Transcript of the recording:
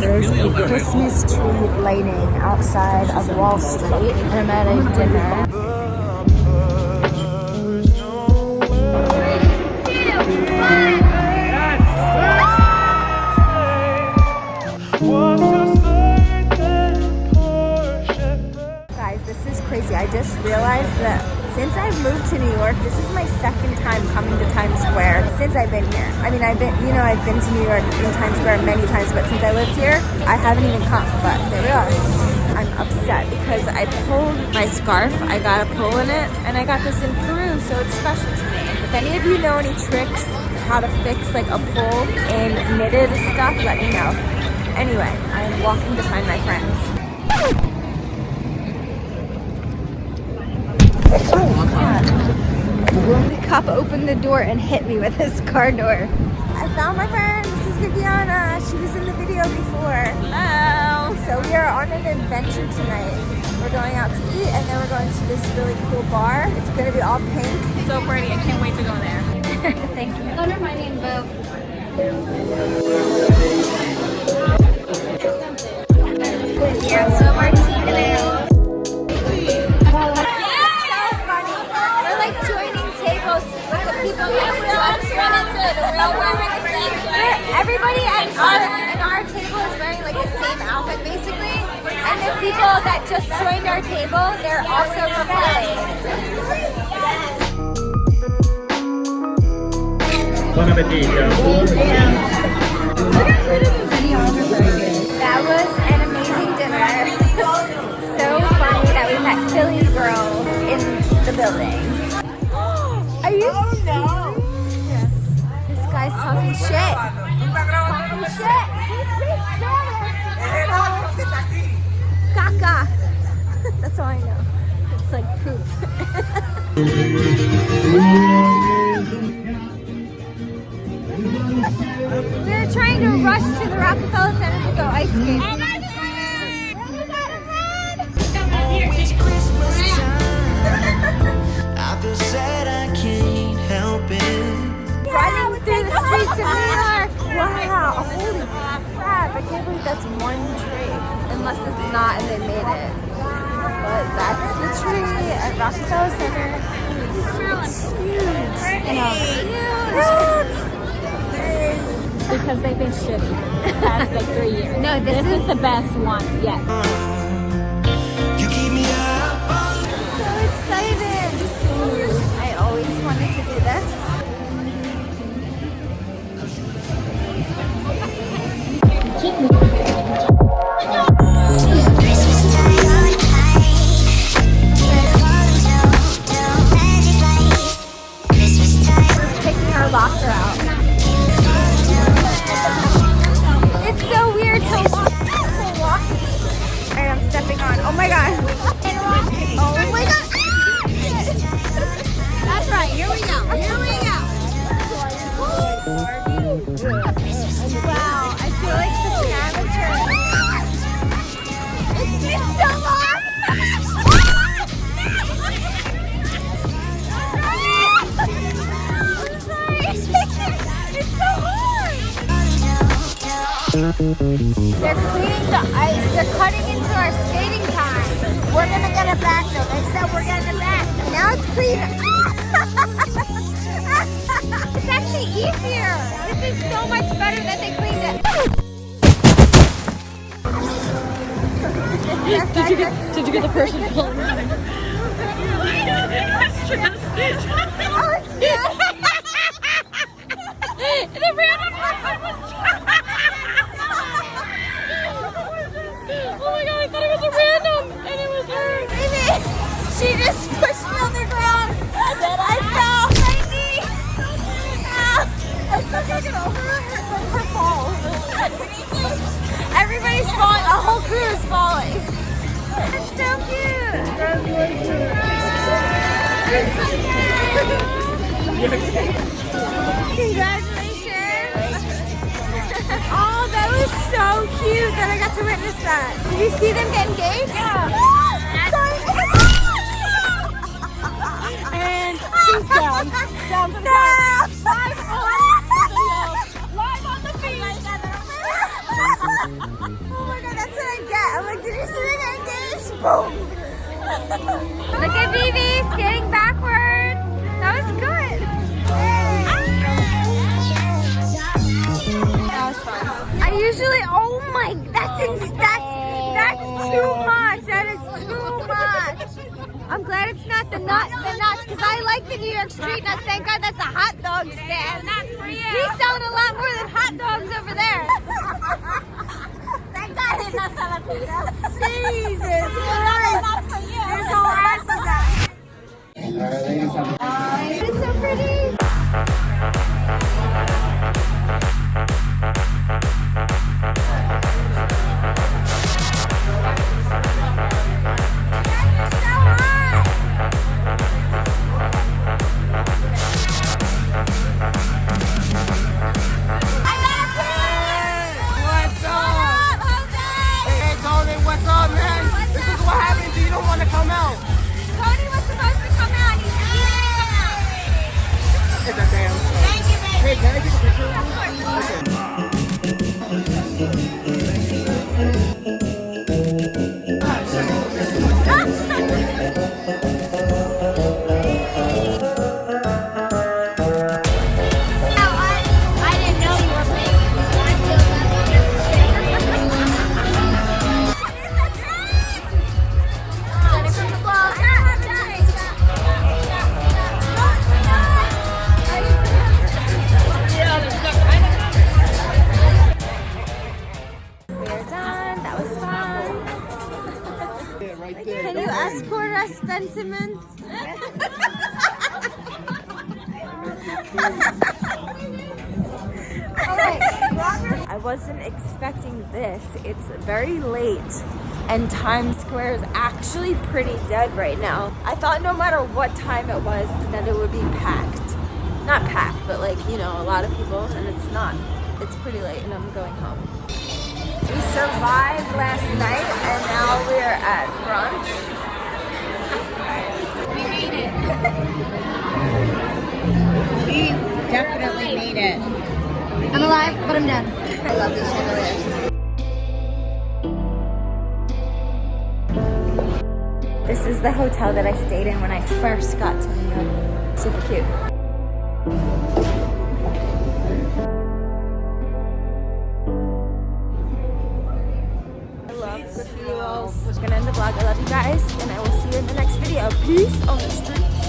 There's a Christmas tree lighting outside of Wall Street, and I'm at a dinner. Guys, this is crazy. I just realized that since I've moved to New York, this is my second time coming to Times Square since I've been here. I mean, I've been, you know, I've been to New York in Times Square many times, but since I lived here, I haven't even come. But here we are. I'm upset because I pulled my scarf. I got a pull in it, and I got this in Peru, so it's special to me. If any of you know any tricks how to fix like a pull in knitted stuff, let me know. Anyway, I'm walking to find my friends. Cop opened the door and hit me with his car door. I found my friend. This is Viviana. She was in the video before. Hello. So we are on an adventure tonight. We're going out to eat and then we're going to this really cool bar. It's gonna be all pink. So pretty. I can't wait to go there. Thank you. Under my name, Bo. The same outfit basically. And the people that just joined our table, they're also cosplaying. Buon appetito. That was an amazing dinner. So funny that we met Philly girls in the building. Are you Oh serious? This guy's talking shit. Talking shit. We're trying to rush to the Rockefeller Center to go ice skating. Oh I feel sad I can't help it. running through the streets of New York. Wow, holy crap. I can't believe that's one tree. Unless it's not and they made it. But that's the tree at Rockefeller Center. It's huge. I know. Because they've been shitty the past like three years. No, this this is- is the best one yet. You keep me up So excited. I always wanted to do this. They're cleaning the ice. They're cutting into our skating time. We're gonna get it back though. They said we're getting it back. Now it's clean. it's actually easier. This is so much better that they cleaned it. did, you get, Did you get the person pulling? the Everybody's falling. A whole crew is falling. It's so cute. Congratulations. Oh, that was so cute that I got to witness that. Did you see them get engaged? Yeah. and she's down. Down oh my god, that's what I get. I'm like, did you see the engage? Boom. Look at Vivi skating backwards. That was good. That was fun. I usually, oh my, that's, that's, that's too much. That is too much. I'm glad it's not the nut, the nuts, because I like the New York street nuts. Thank God that's a hot dog stand. He's selling a lot more than hot dogs over there. Jesus is. It's so pretty. Want to come out. Cody was supposed to come out. He's It's a damn. Thank you, baby. Hey, can I get a picture? Of course. Yeah, right there. Can you escort us, Ben Simmons? I wasn't expecting this. It's very late and Times Square is actually pretty dead right now. I thought no matter what time it was that it would be packed. Not packed, but like, you know, a lot of people and it's not. It's pretty late and I'm going home. We survived last night and now we're at brunch. We made it. we definitely made it. I'm alive, but I'm dead. I love these chandeliers. This is the hotel that I stayed in when I first got to New York. Super cute. Graffiti. We're gonna end the vlog. I love you guys, and I will see you in the next video. Peace on the streets.